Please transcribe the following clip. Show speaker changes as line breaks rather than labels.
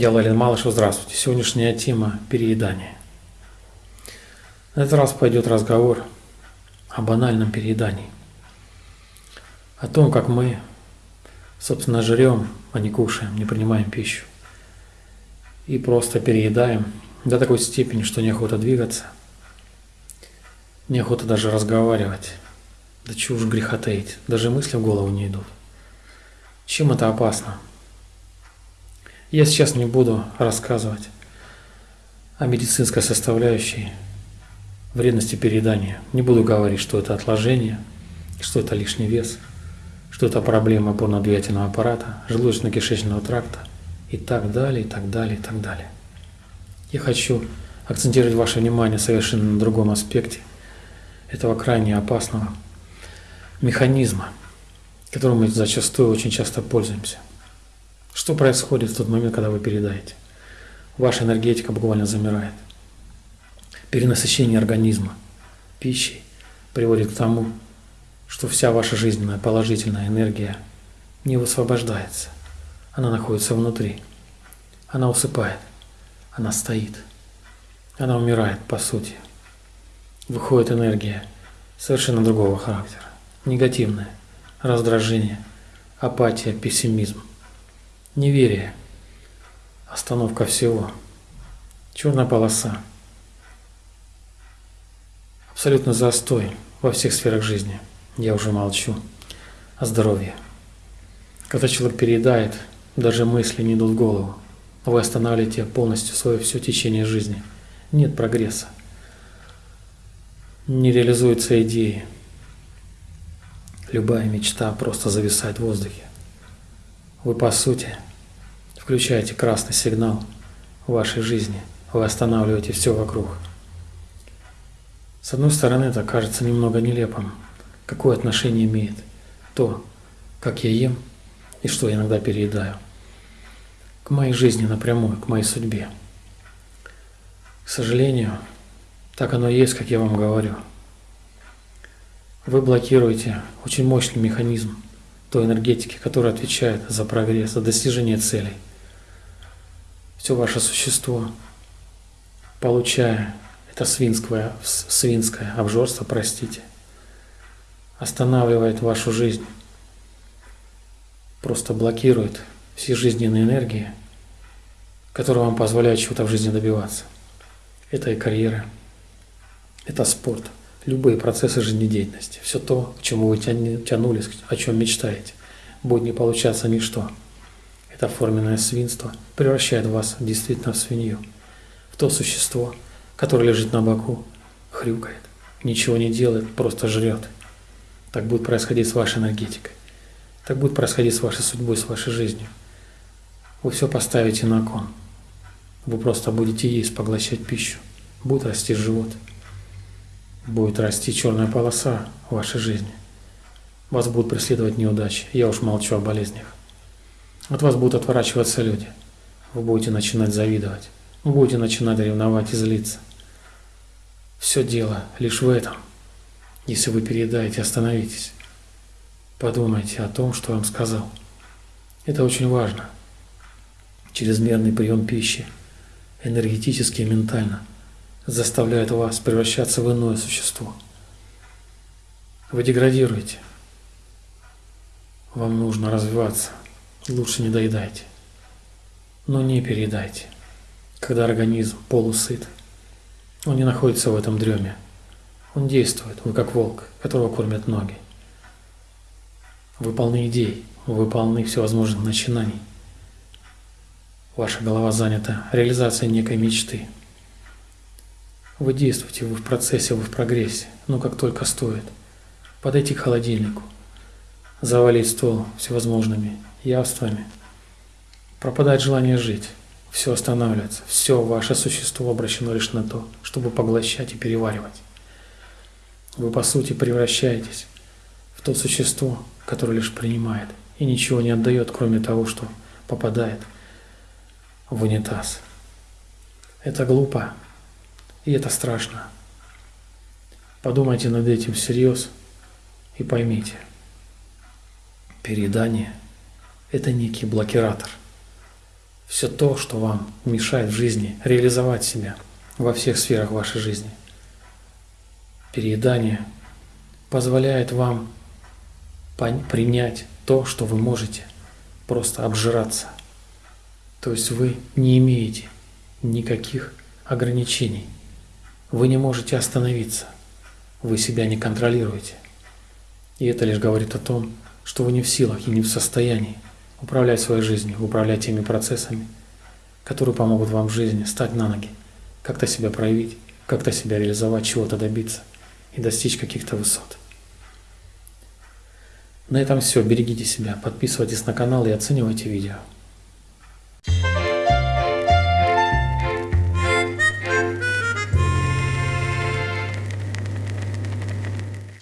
Я Лалин Малышев, здравствуйте. Сегодняшняя тема – переедание. На этот раз пойдет разговор о банальном переедании. О том, как мы, собственно, жрем, а не кушаем, не принимаем пищу. И просто переедаем до такой степени, что неохота двигаться, неохота даже разговаривать. Да чего уж греха таить, даже мысли в голову не идут. Чем это опасно? Я сейчас не буду рассказывать о медицинской составляющей вредности переедания. Не буду говорить, что это отложение, что это лишний вес, что это проблема опорно-двигательного аппарата, желудочно-кишечного тракта и так далее, и так далее, и так далее. Я хочу акцентировать ваше внимание совершенно на другом аспекте этого крайне опасного механизма, которым мы зачастую очень часто пользуемся – что происходит в тот момент, когда вы передаете? Ваша энергетика буквально замирает. Перенасыщение организма пищей приводит к тому, что вся ваша жизненная положительная энергия не высвобождается. Она находится внутри. Она усыпает. Она стоит. Она умирает, по сути. Выходит энергия совершенно другого характера. Негативная. Раздражение, апатия, пессимизм. Неверие. Остановка всего. Черная полоса. Абсолютно застой во всех сферах жизни. Я уже молчу о здоровье. Когда человек переедает, даже мысли не идут в голову. Вы останавливаете полностью свое все течение жизни. Нет прогресса. Не реализуются идеи. Любая мечта просто зависает в воздухе. Вы, по сути, включаете красный сигнал в вашей жизни. Вы останавливаете все вокруг. С одной стороны, это кажется немного нелепым. Какое отношение имеет то, как я ем и что я иногда переедаю, к моей жизни напрямую, к моей судьбе. К сожалению, так оно и есть, как я вам говорю. Вы блокируете очень мощный механизм той энергетики, которая отвечает за прогресс, за достижение целей. Все ваше существо, получая это свинское, свинское обжорство, простите, останавливает вашу жизнь, просто блокирует все жизненные энергии, которые вам позволяют чего-то в жизни добиваться. Это и карьера, это спорт – любые процессы жизнедеятельности, все то, к чему вы тянулись, о чем мечтаете, будет не получаться ничто. Это форменное свинство превращает вас действительно в свинью, в то существо, которое лежит на боку, хрюкает, ничего не делает, просто жрет. Так будет происходить с вашей энергетикой. Так будет происходить с вашей судьбой, с вашей жизнью. Вы все поставите на кон. Вы просто будете есть, поглощать пищу. Будет расти живот будет расти черная полоса в вашей жизни. Вас будут преследовать неудачи. Я уж молчу о болезнях. От вас будут отворачиваться люди. Вы будете начинать завидовать. Вы будете начинать ревновать и злиться. Все дело лишь в этом. Если вы переедаете, остановитесь. Подумайте о том, что вам сказал. Это очень важно. Чрезмерный прием пищи, энергетически и ментально – заставляет вас превращаться в иное существо. Вы деградируете. Вам нужно развиваться. Лучше не доедайте. Но не переедайте. Когда организм полусыт, он не находится в этом дреме. Он действует, вы как волк, которого кормят ноги. Вы полны идей, вы полны всевозможных начинаний. Ваша голова занята реализацией некой мечты – вы действуете, вы в процессе, вы в прогрессе, но как только стоит. Подойти к холодильнику, завалить стол всевозможными явствами, пропадает желание жить, все останавливается, все ваше существо обращено лишь на то, чтобы поглощать и переваривать. Вы по сути превращаетесь в то существо, которое лишь принимает и ничего не отдает, кроме того, что попадает в унитаз. Это глупо, и это страшно. Подумайте над этим всерьез и поймите. Переедание – это некий блокиратор все то, что вам мешает в жизни реализовать себя во всех сферах вашей жизни. Переедание позволяет вам принять то, что вы можете просто обжираться. То есть вы не имеете никаких ограничений. Вы не можете остановиться. Вы себя не контролируете. И это лишь говорит о том, что вы не в силах и не в состоянии управлять своей жизнью, управлять теми процессами, которые помогут вам в жизни стать на ноги, как-то себя проявить, как-то себя реализовать, чего-то добиться и достичь каких-то высот. На этом все. Берегите себя, подписывайтесь на канал и оценивайте видео.